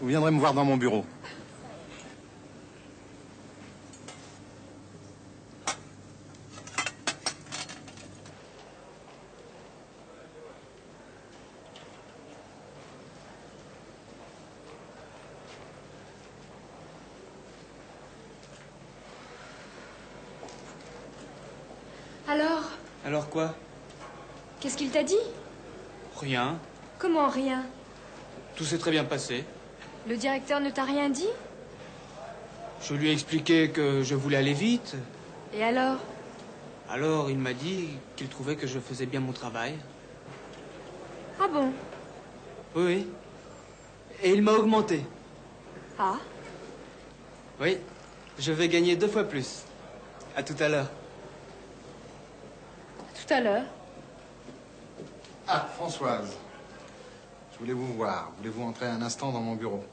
Vous viendrez me voir dans mon bureau. Alors, Alors quoi? Qu'est-ce qu'il t'a dit? Rien. Comment rien? Tout s'est très bien passé. Le directeur ne t'a rien dit? Je lui ai expliqué que je voulais aller vite. Et alors? Alors il m'a dit qu'il trouvait que je faisais bien mon travail. Ah bon? Oui. Et il m'a augmenté. Ah? Oui. Je vais gagner deux fois plus. À tout à l'heure. Tout à l'heure. Ah, Françoise. Je voulais vous voir. Voulez-vous entrer un instant dans mon bureau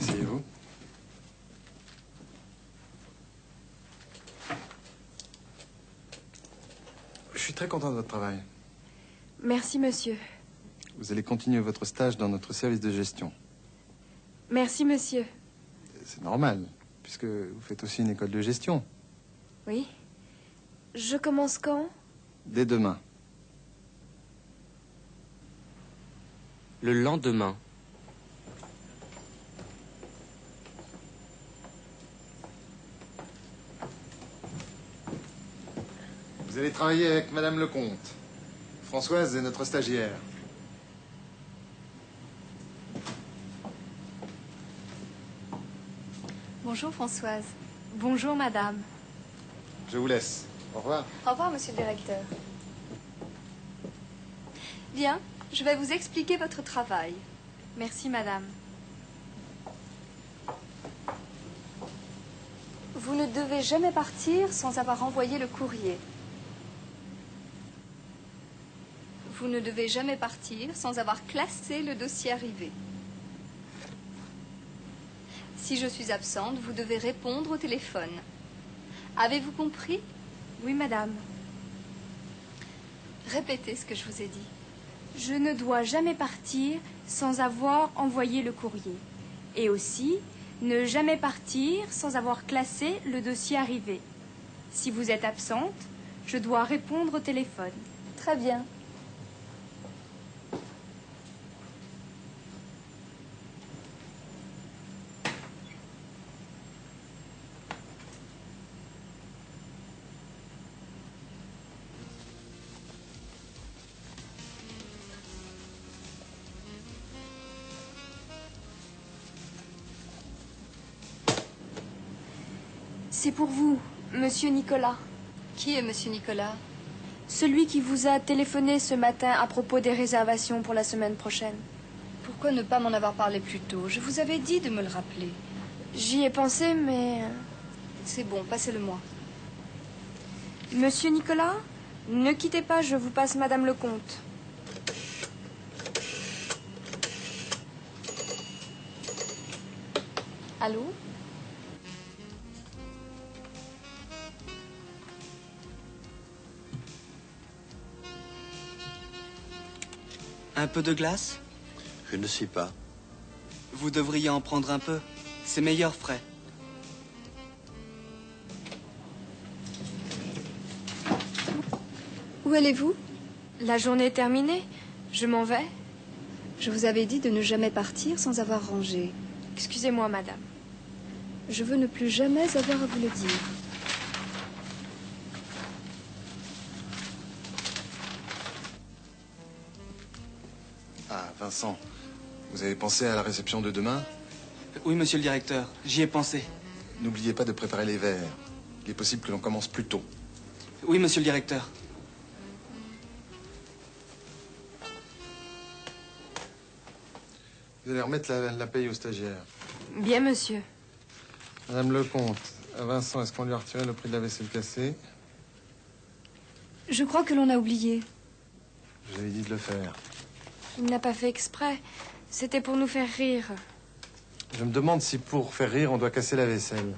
Asseyez-vous. Je suis très content de votre travail. Merci, monsieur. Vous allez continuer votre stage dans notre service de gestion. Merci, monsieur. C'est normal, puisque vous faites aussi une école de gestion. Oui. Je commence quand? Dès demain. Le lendemain. Vous allez travailler avec Madame Lecomte. Françoise est notre stagiaire. Bonjour Françoise. Bonjour, madame. Je vous laisse. Au revoir. Au revoir Monsieur le directeur. Bien, je vais vous expliquer votre travail. Merci, madame. Vous ne devez jamais partir sans avoir envoyé le courrier. Vous ne devez jamais partir sans avoir classé le dossier arrivé. Si je suis absente, vous devez répondre au téléphone. Avez-vous compris? Oui, madame. Répétez ce que je vous ai dit. Je ne dois jamais partir sans avoir envoyé le courrier. Et aussi, ne jamais partir sans avoir classé le dossier arrivé. Si vous êtes absente, je dois répondre au téléphone. Très bien. C'est pour vous, monsieur Nicolas. Qui est Monsieur Nicolas? Celui qui vous a téléphoné ce matin à propos des réservations pour la semaine prochaine. Pourquoi ne pas m'en avoir parlé plus tôt? Je vous avais dit de me le rappeler. J'y ai pensé, mais... C'est bon, passez-le-moi. Monsieur Nicolas, ne quittez pas, je vous passe Madame le comte. Allô? Un peu de glace Je ne sais pas. Vous devriez en prendre un peu. C'est meilleur frais. Où allez-vous? La journée est terminée. Je m'en vais. Je vous avais dit de ne jamais partir sans avoir rangé. Excusez-moi, madame. Je veux ne plus jamais avoir à vous le dire. Vincent, vous avez pensé à la réception de demain? Oui, monsieur le directeur, j'y ai pensé. N'oubliez pas de préparer les verres. Il est possible que l'on commence plus tôt. Oui, monsieur le directeur. Vous allez remettre la, la paye aux stagiaires. Bien, monsieur. Madame Lecomte, à Vincent, est-ce qu'on lui a retiré le prix de la vaisselle cassée? Je crois que l'on a oublié. Je vous avais dit de le faire. Il n'a pas fait exprès. C'était pour nous faire rire. Je me demande si pour faire rire, on doit casser la vaisselle.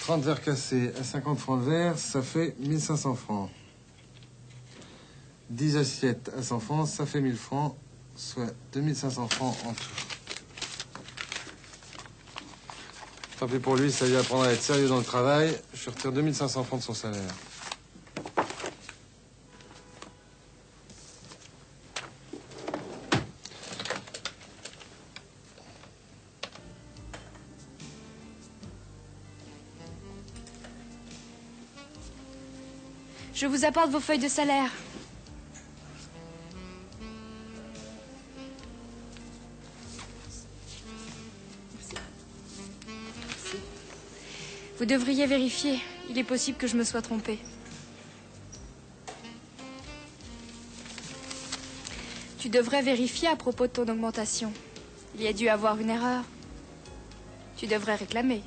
30 verres cassés à 50 francs le verre, ça fait 1500 francs. 10 assiettes à 100 francs, ça fait 1000 francs, soit 2500 francs en tout. Tant pis pour lui, ça lui apprendra à être sérieux dans le travail. Je retire 2500 francs de son salaire. Je vous apporte vos feuilles de salaire. Vous devriez vérifier. Il est possible que je me sois trompée. Tu devrais vérifier à propos de ton augmentation. Il y a dû avoir une erreur. Tu devrais réclamer.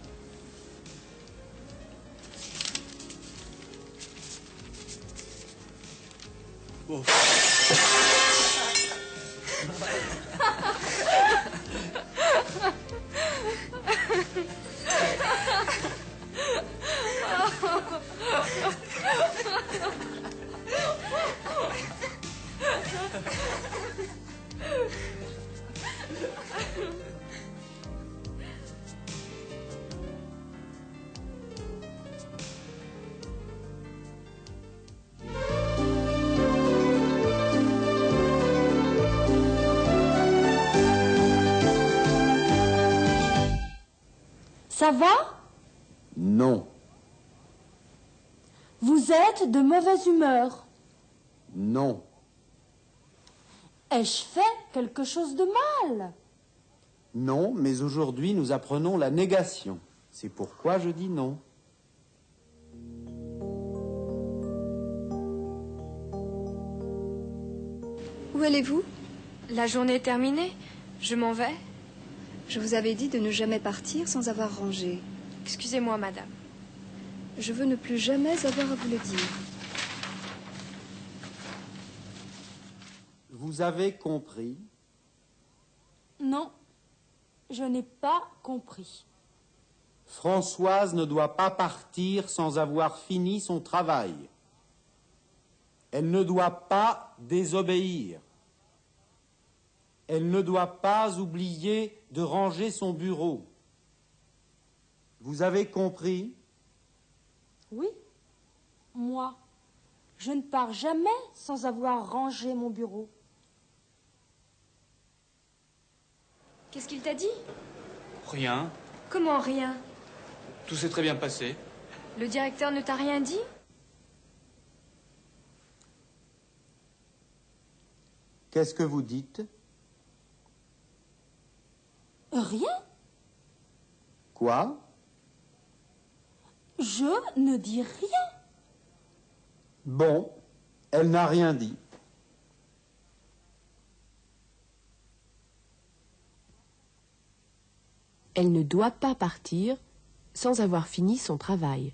Ça va? Non, Vous êtes de mauvaise humeur. non, Ai-je fait quelque chose de mal? Non, mais aujourd'hui nous apprenons la négation. C'est pourquoi je dis non. Où allez-vous? La journée est terminée. Je m'en vais. Je vous avais dit de ne jamais partir sans avoir rangé. Excusez-moi, madame. Je veux ne plus jamais avoir à vous le dire. Vous avez compris? Non, je n'ai pas compris. Françoise ne doit pas partir sans avoir fini son travail. Elle ne doit pas désobéir. Elle ne doit pas oublier de ranger son bureau. Vous avez compris? Oui, moi, je ne pars jamais sans avoir rangé mon bureau. Qu'est-ce qu'il t'a dit? Rien. Comment rien? Tout s'est très bien passé. Le directeur ne t'a rien dit? Qu'est-ce que vous dites? Rien Quoi? Je ne dis rien. Bon, elle n'a rien dit. Elle ne doit pas partir sans avoir fini son travail.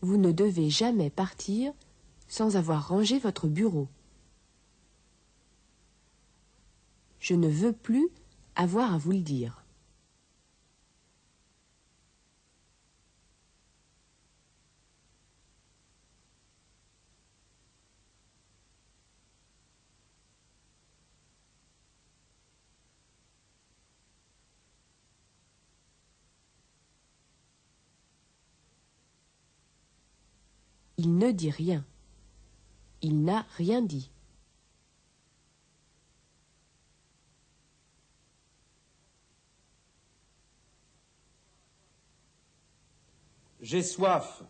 Vous ne devez jamais partir sans avoir rangé votre bureau. Je ne veux plus avoir à vous le dire. Il ne dit rien. Il n'a rien dit. J'ai soif.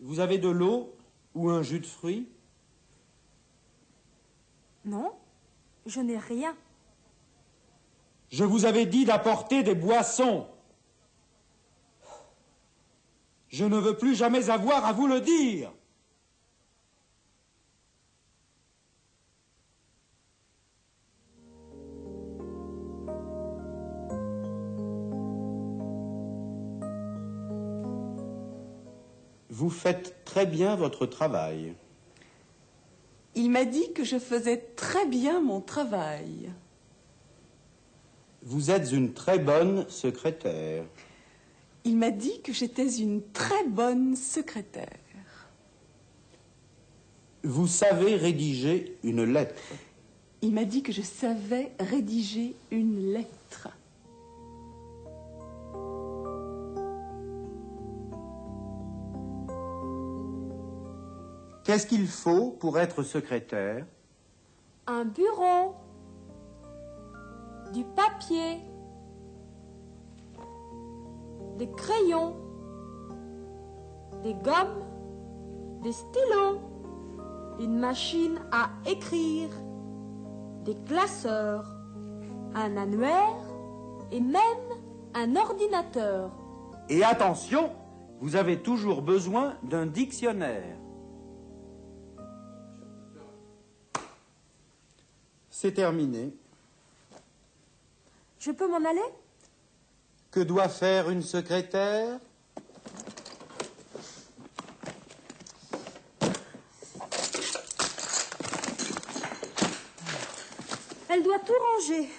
Vous avez de l'eau ou un jus de fruits? Non, je n'ai rien. Je vous avais dit d'apporter des boissons. Je ne veux plus jamais avoir à vous le dire. Vous faites très bien votre travail. Il m'a dit que je faisais très bien mon travail. Vous êtes une très bonne secrétaire. Il m'a dit que j'étais une très bonne secrétaire. Vous savez rédiger une lettre. Il m'a dit que je savais rédiger une lettre. Qu'est-ce qu'il faut pour être secrétaire? Un bureau. Du papier. Des crayons. Des gommes. Des stylos. Une machine à écrire. Des classeurs. Un annuaire. Et même un ordinateur. Et attention, vous avez toujours besoin d'un dictionnaire. C'est terminé. Je peux m'en aller? Que doit faire une secrétaire? Elle doit tout ranger.